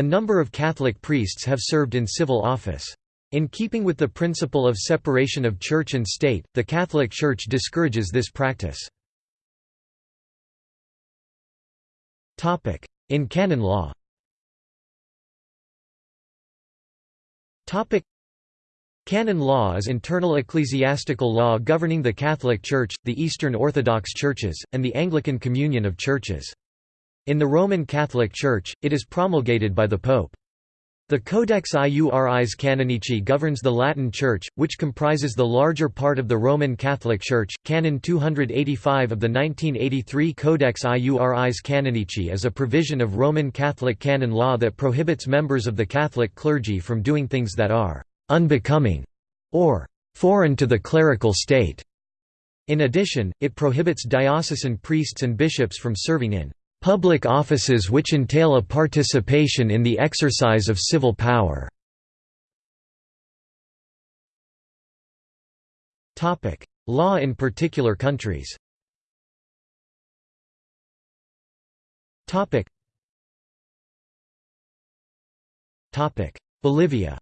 A number of Catholic priests have served in civil office. In keeping with the principle of separation of church and state, the Catholic Church discourages this practice. In canon law Canon law is internal ecclesiastical law governing the Catholic Church, the Eastern Orthodox Churches, and the Anglican Communion of Churches. In the Roman Catholic Church, it is promulgated by the Pope. The Codex Iuris Canonici governs the Latin Church, which comprises the larger part of the Roman Catholic Church. Canon 285 of the 1983 Codex Iuris Canonici is a provision of Roman Catholic canon law that prohibits members of the Catholic clergy from doing things that are unbecoming or foreign to the clerical state. In addition, it prohibits diocesan priests and bishops from serving in public offices which entail a participation in the exercise of civil power. Law in particular countries. Bolivia.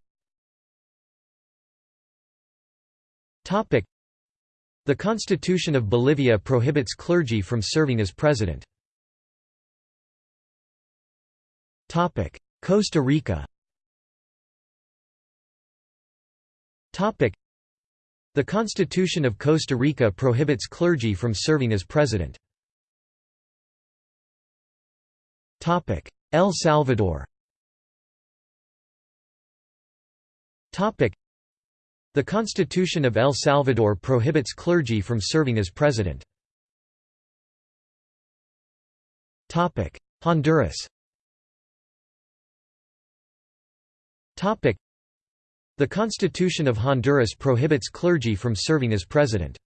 The Constitution of Bolivia prohibits clergy from serving as president. Costa Rica. The Constitution of Costa Rica prohibits clergy from serving as president. El Salvador. The Constitution of El Salvador prohibits clergy from serving as president. Honduras The Constitution of Honduras prohibits clergy from serving as president.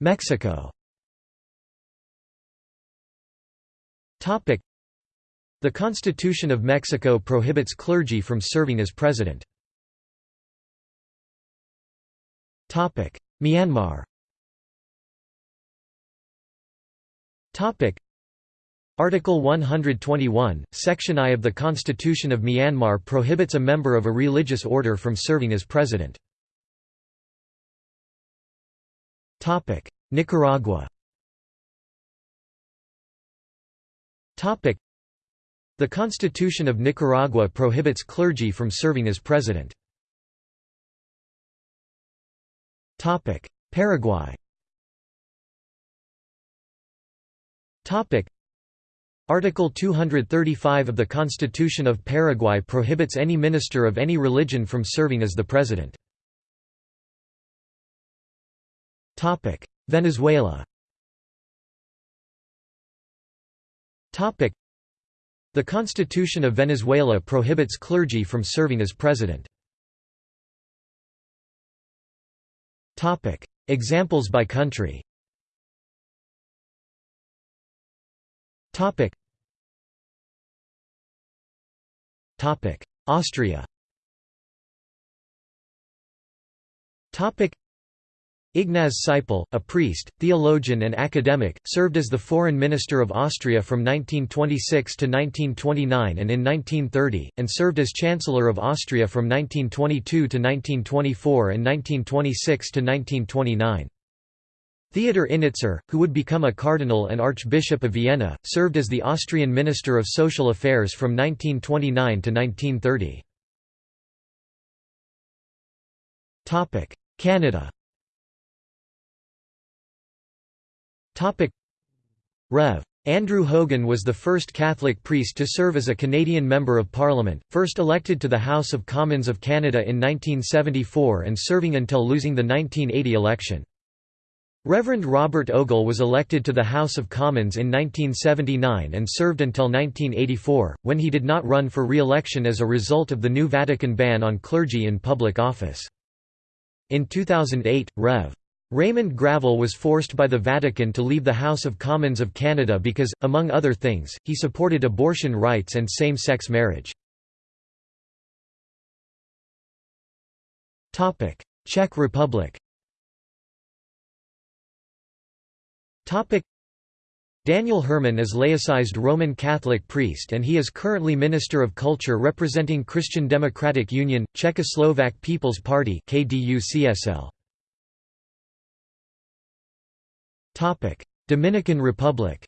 Mexico. The Constitution of Mexico prohibits clergy from serving as president. Myanmar Article 121, Section I of the Constitution of Myanmar prohibits a member of a religious order from serving as president. Nicaragua the Constitution of Nicaragua prohibits clergy from serving as president. Paraguay Article 235 of the Constitution of Paraguay prohibits any minister of any religion from serving as the president. Venezuela the Constitution of Venezuela prohibits clergy from serving as president. Examples by country Austria Topic. Ignaz Seipel, a priest, theologian and academic, served as the foreign minister of Austria from 1926 to 1929 and in 1930, and served as Chancellor of Austria from 1922 to 1924 and 1926 to 1929. Theodor Innitzer, who would become a cardinal and Archbishop of Vienna, served as the Austrian Minister of Social Affairs from 1929 to 1930. Canada Rev. Andrew Hogan was the first Catholic priest to serve as a Canadian Member of Parliament, first elected to the House of Commons of Canada in 1974 and serving until losing the 1980 election. Reverend Robert Ogle was elected to the House of Commons in 1979 and served until 1984, when he did not run for re-election as a result of the new Vatican ban on clergy in public office. In 2008, Rev. Raymond Gravel was forced by the Vatican to leave the House of Commons of Canada because, among other things, he supported abortion rights and same-sex marriage. Czech Republic Daniel Herman is laicized Roman Catholic priest and he is currently Minister of Culture representing Christian Democratic Union, Czechoslovak People's Party Dominican Republic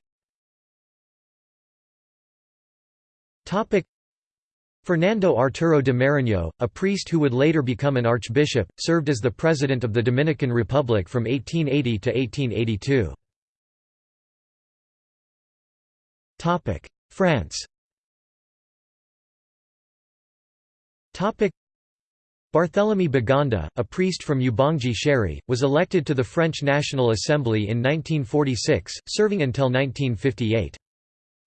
Fernando Arturo de Meriño, a priest who would later become an archbishop, served as the president of the Dominican Republic from 1880 to 1882. France Topic: Barthélemy Boganda, a priest from Ubangi-Shari, was elected to the French National Assembly in 1946, serving until 1958.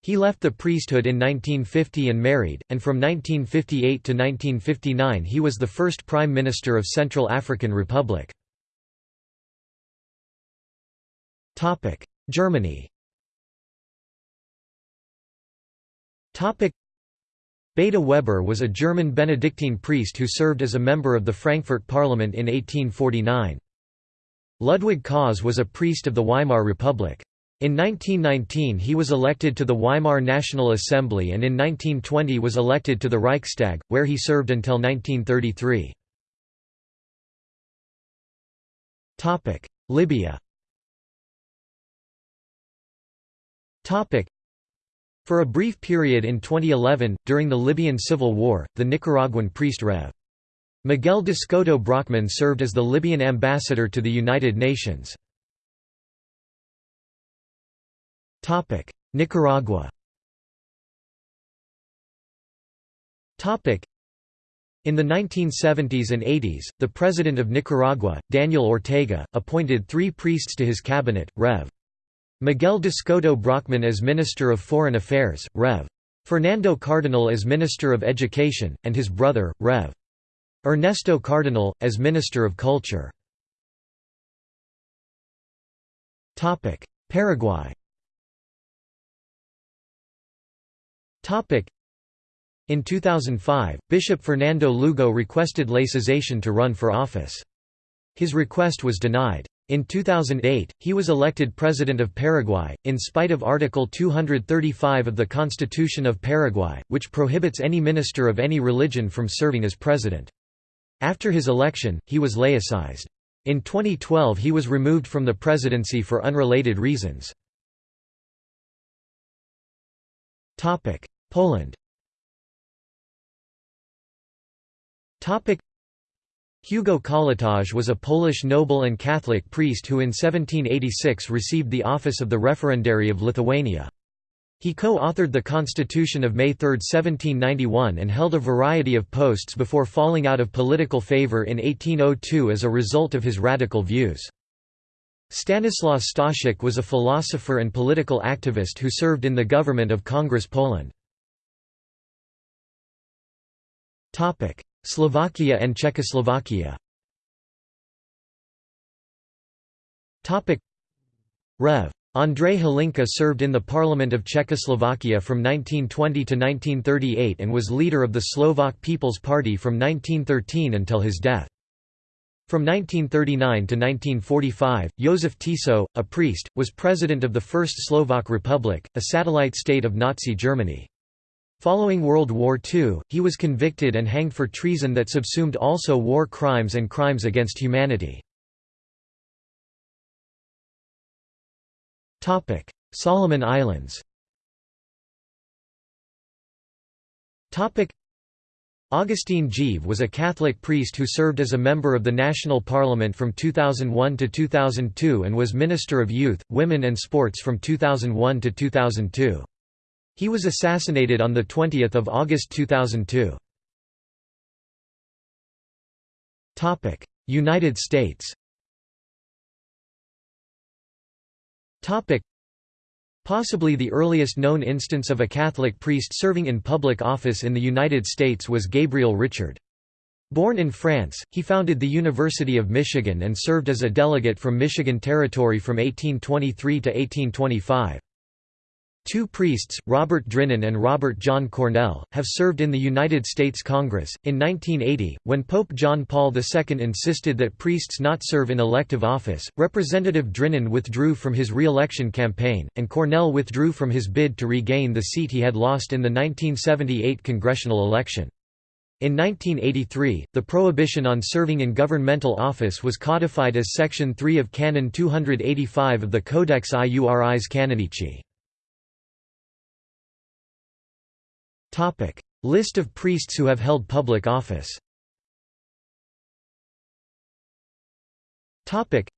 He left the priesthood in 1950 and married, and from 1958 to 1959 he was the first Prime Minister of Central African Republic. Germany Beda Weber was a German Benedictine priest who served as a member of the Frankfurt Parliament in 1849. Ludwig Kaas was a priest of the Weimar Republic. In 1919 he was elected to the Weimar National Assembly and in 1920 was elected to the Reichstag, where he served until 1933. Libya for a brief period in 2011, during the Libyan civil war, the Nicaraguan priest Rev. Miguel d'Escoto Brockmann served as the Libyan ambassador to the United Nations. Nicaragua in the 1970s and 80s, the President of Nicaragua, Daniel Ortega, appointed three priests to his cabinet, Rev. Miguel d'Escoto Brockmann as Minister of Foreign Affairs, Rev. Fernando Cardenal as Minister of Education, and his brother, Rev. Ernesto Cardenal, as Minister of Culture. Paraguay In 2005, Bishop Fernando Lugo requested laicization to run for office. His request was denied. In 2008, he was elected President of Paraguay, in spite of Article 235 of the Constitution of Paraguay, which prohibits any minister of any religion from serving as president. After his election, he was laicized. In 2012 he was removed from the presidency for unrelated reasons. Poland Hugo Kołłątaj was a Polish noble and Catholic priest who in 1786 received the office of the Referendary of Lithuania. He co-authored the Constitution of May 3, 1791 and held a variety of posts before falling out of political favor in 1802 as a result of his radical views. Stanislaw Staszic was a philosopher and political activist who served in the government of Congress Poland. Slovakia and Czechoslovakia Rev. Andrei Hlinka served in the Parliament of Czechoslovakia from 1920 to 1938 and was leader of the Slovak People's Party from 1913 until his death. From 1939 to 1945, Josef Tiso, a priest, was president of the First Slovak Republic, a satellite state of Nazi Germany. Following World War II, he was convicted and hanged for treason that subsumed also war crimes and crimes against humanity. Solomon Islands Augustine Geve was a Catholic priest who served as a member of the National Parliament from 2001 to 2002 and was Minister of Youth, Women and Sports from 2001 to 2002. He was assassinated on 20 August 2002. United States Possibly the earliest known instance of a Catholic priest serving in public office in the United States was Gabriel Richard. Born in France, he founded the University of Michigan and served as a delegate from Michigan Territory from 1823 to 1825. Two priests, Robert Drinan and Robert John Cornell, have served in the United States Congress. In 1980, when Pope John Paul II insisted that priests not serve in elective office, Representative Drinan withdrew from his re election campaign, and Cornell withdrew from his bid to regain the seat he had lost in the 1978 congressional election. In 1983, the prohibition on serving in governmental office was codified as Section 3 of Canon 285 of the Codex Iuris Canonici. Topic: List of priests who have held public office. Topic: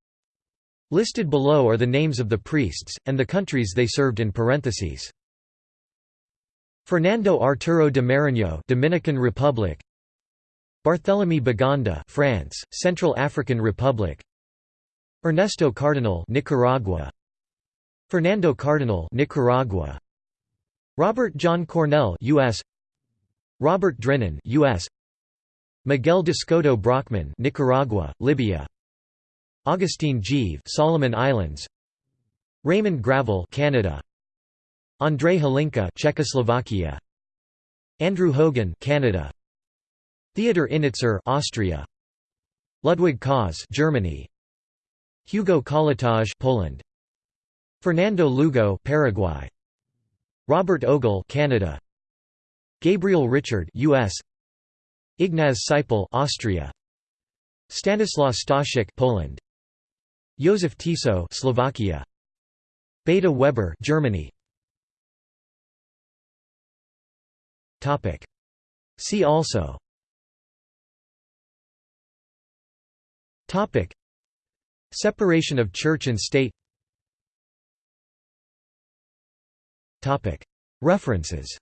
Listed below are the names of the priests and the countries they served in parentheses. Fernando Arturo de Meriño, Dominican Republic. Barthélemy Boganda, France, Central African Republic. Ernesto Cardenal, Nicaragua. Fernando Cardenal, Nicaragua. Robert John Cornell US Robert Drinan US Miguel d'Escoto Brockmann Nicaragua Libya. Augustine Geve Solomon Islands. Raymond Gravel Canada. Andrei Hlinka Czechoslovakia. Andrew Hogan Canada. Theodor Innitzer Austria. Ludwig Kaas Germany. Hugo Kołłątaj Poland. Fernando Lugo Paraguay Robert Ogle Canada. Gabriel Richard US Ignaz Seipel Austria. Stanislaw Staszic Poland. Josef Tiso Slovakia. Beda Weber Germany. Topic. See also. Topic. Separation of church and state References